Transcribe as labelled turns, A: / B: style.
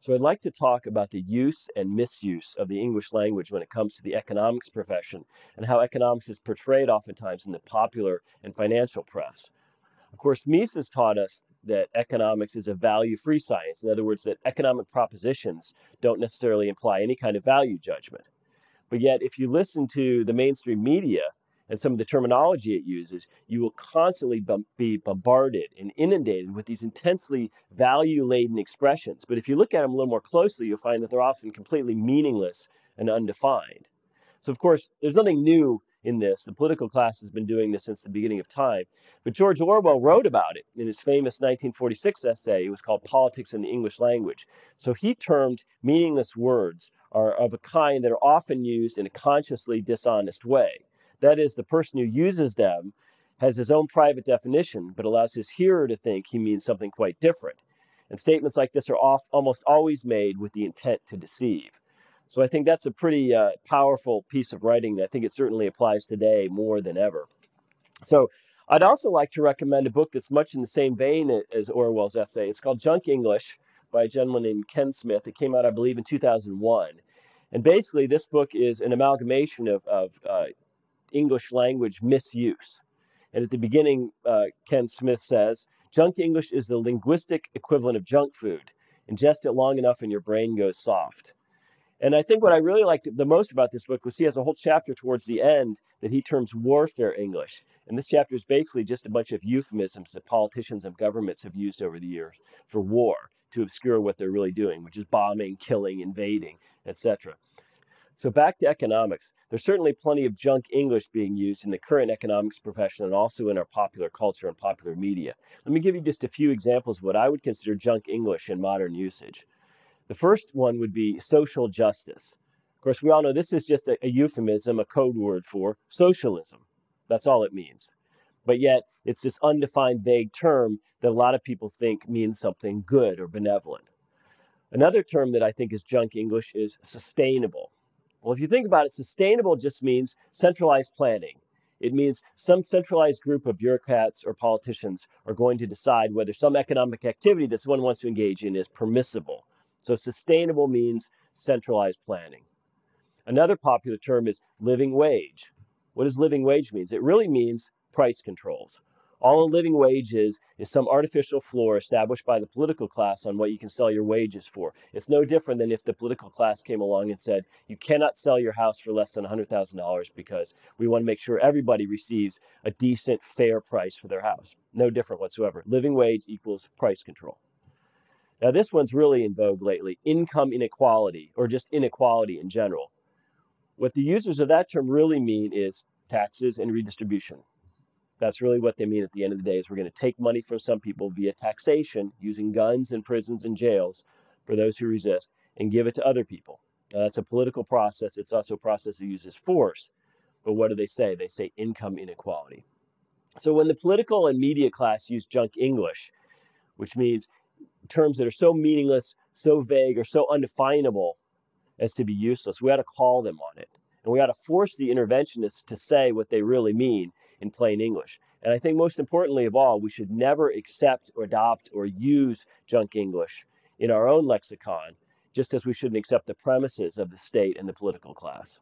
A: So I'd like to talk about the use and misuse of the English language when it comes to the economics profession and how economics is portrayed oftentimes in the popular and financial press. Of course, Mises taught us that economics is a value-free science. In other words, that economic propositions don't necessarily imply any kind of value judgment. But yet, if you listen to the mainstream media and some of the terminology it uses, you will constantly be bombarded and inundated with these intensely value-laden expressions. But if you look at them a little more closely, you'll find that they're often completely meaningless and undefined. So of course, there's nothing new in this. The political class has been doing this since the beginning of time. But George Orwell wrote about it in his famous 1946 essay. It was called Politics in the English Language. So he termed meaningless words are of a kind that are often used in a consciously dishonest way. That is, the person who uses them has his own private definition, but allows his hearer to think he means something quite different. And statements like this are off, almost always made with the intent to deceive. So I think that's a pretty uh, powerful piece of writing. I think it certainly applies today more than ever. So I'd also like to recommend a book that's much in the same vein as Orwell's essay. It's called Junk English by a gentleman named Ken Smith. It came out, I believe, in 2001. And basically, this book is an amalgamation of, of uh, English language misuse. And at the beginning, uh, Ken Smith says, Junk English is the linguistic equivalent of junk food. Ingest it long enough and your brain goes soft. And I think what I really liked the most about this book was he has a whole chapter towards the end that he terms warfare English. And this chapter is basically just a bunch of euphemisms that politicians and governments have used over the years for war to obscure what they're really doing, which is bombing, killing, invading, etc. So back to economics. There's certainly plenty of junk English being used in the current economics profession and also in our popular culture and popular media. Let me give you just a few examples of what I would consider junk English in modern usage. The first one would be social justice. Of course, we all know this is just a, a euphemism, a code word for socialism. That's all it means. But yet, it's this undefined, vague term that a lot of people think means something good or benevolent. Another term that I think is junk English is sustainable. Well, if you think about it, sustainable just means centralized planning. It means some centralized group of bureaucrats or politicians are going to decide whether some economic activity that someone wants to engage in is permissible so sustainable means centralized planning. Another popular term is living wage. What does living wage mean? It really means price controls. All a living wage is, is some artificial floor established by the political class on what you can sell your wages for. It's no different than if the political class came along and said, you cannot sell your house for less than $100,000 because we want to make sure everybody receives a decent, fair price for their house. No different whatsoever. Living wage equals price control. Now, this one's really in vogue lately income inequality, or just inequality in general. What the users of that term really mean is taxes and redistribution. That's really what they mean at the end of the day is we're going to take money from some people via taxation using guns and prisons and jails for those who resist and give it to other people. Now, that's a political process. It's also a process that uses force. But what do they say? They say income inequality. So when the political and media class use junk English, which means terms that are so meaningless, so vague, or so undefinable as to be useless. We ought to call them on it. And we ought to force the interventionists to say what they really mean in plain English. And I think most importantly of all, we should never accept or adopt or use junk English in our own lexicon, just as we shouldn't accept the premises of the state and the political class.